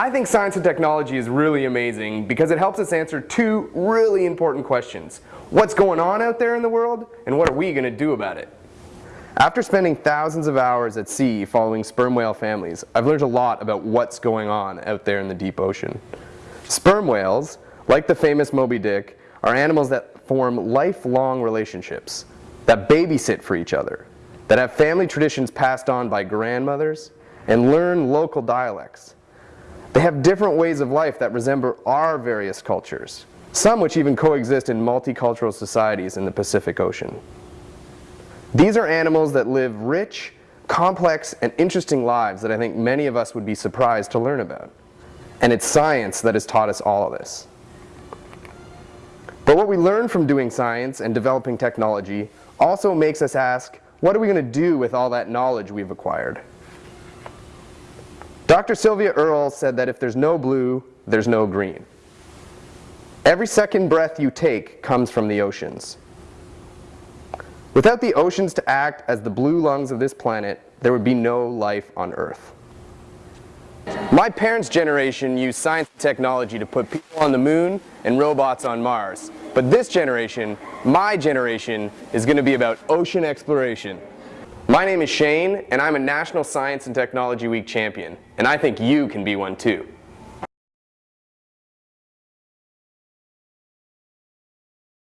I think science and technology is really amazing because it helps us answer two really important questions. What's going on out there in the world and what are we going to do about it? After spending thousands of hours at sea following sperm whale families, I've learned a lot about what's going on out there in the deep ocean. Sperm whales, like the famous Moby Dick, are animals that form lifelong relationships, that babysit for each other, that have family traditions passed on by grandmothers, and learn local dialects. They have different ways of life that resemble our various cultures, some which even coexist in multicultural societies in the Pacific Ocean. These are animals that live rich, complex, and interesting lives that I think many of us would be surprised to learn about. And it's science that has taught us all of this. But what we learn from doing science and developing technology also makes us ask, what are we going to do with all that knowledge we've acquired? Dr. Sylvia Earle said that if there's no blue, there's no green. Every second breath you take comes from the oceans. Without the oceans to act as the blue lungs of this planet, there would be no life on Earth. My parents' generation used science and technology to put people on the moon and robots on Mars. But this generation, my generation, is going to be about ocean exploration. My name is Shane, and I'm a National Science and Technology Week champion, and I think you can be one too.